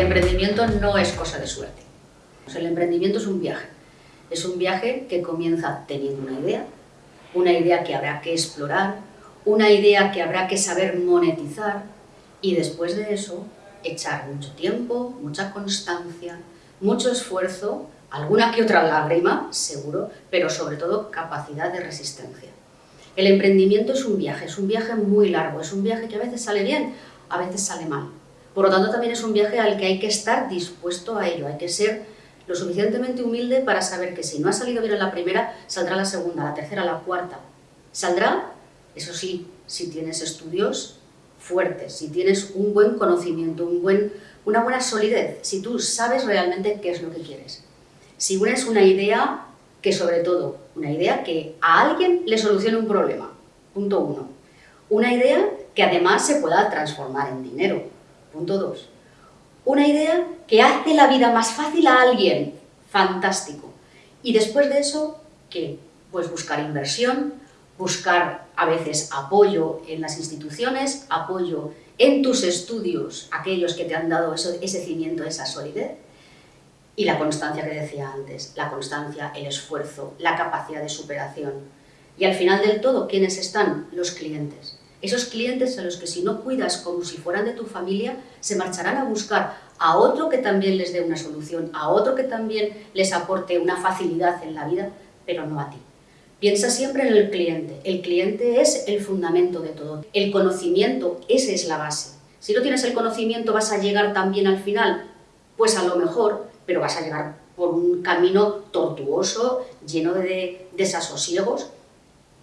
emprendimiento no es cosa de suerte. El emprendimiento es un viaje. Es un viaje que comienza teniendo una idea, una idea que habrá que explorar, una idea que habrá que saber monetizar y después de eso echar mucho tiempo, mucha constancia, mucho esfuerzo, alguna que otra lágrima, seguro, pero sobre todo capacidad de resistencia. El emprendimiento es un viaje, es un viaje muy largo, es un viaje que a veces sale bien, a veces sale mal. Por lo tanto, también es un viaje al que hay que estar dispuesto a ello, hay que ser lo suficientemente humilde para saber que si no ha salido bien en la primera, saldrá la segunda, la tercera, la cuarta. Saldrá, eso sí, si tienes estudios fuertes, si tienes un buen conocimiento, un buen, una buena solidez, si tú sabes realmente qué es lo que quieres. Si unes una idea que sobre todo, una idea que a alguien le solucione un problema, punto uno. Una idea que además se pueda transformar en dinero, Punto 2. Una idea que hace la vida más fácil a alguien. Fantástico. Y después de eso, ¿qué? Pues buscar inversión, buscar a veces apoyo en las instituciones, apoyo en tus estudios, aquellos que te han dado ese cimiento, esa solidez, y la constancia que decía antes, la constancia, el esfuerzo, la capacidad de superación. Y al final del todo, ¿quiénes están? Los clientes. Esos clientes a los que si no cuidas como si fueran de tu familia, se marcharán a buscar a otro que también les dé una solución, a otro que también les aporte una facilidad en la vida, pero no a ti. Piensa siempre en el cliente. El cliente es el fundamento de todo. El conocimiento, esa es la base. Si no tienes el conocimiento, ¿vas a llegar también al final? Pues a lo mejor, pero vas a llegar por un camino tortuoso, lleno de desasosiegos,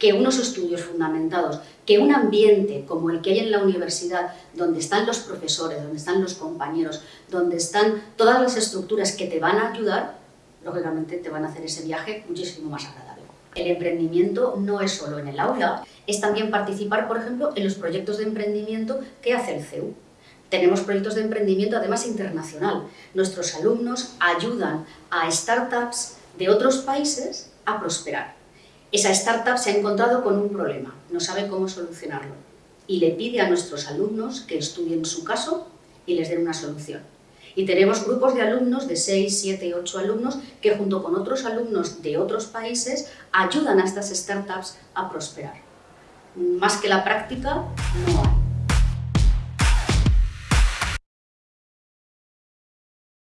que unos estudios fundamentados, que un ambiente como el que hay en la universidad, donde están los profesores, donde están los compañeros, donde están todas las estructuras que te van a ayudar, lógicamente te van a hacer ese viaje muchísimo más agradable. El emprendimiento no es solo en el aula, es también participar, por ejemplo, en los proyectos de emprendimiento que hace el CEU. Tenemos proyectos de emprendimiento además internacional. Nuestros alumnos ayudan a startups de otros países a prosperar. Esa startup se ha encontrado con un problema, no sabe cómo solucionarlo y le pide a nuestros alumnos que estudien su caso y les den una solución. Y tenemos grupos de alumnos, de 6, 7, 8 alumnos, que junto con otros alumnos de otros países ayudan a estas startups a prosperar. Más que la práctica, no hay.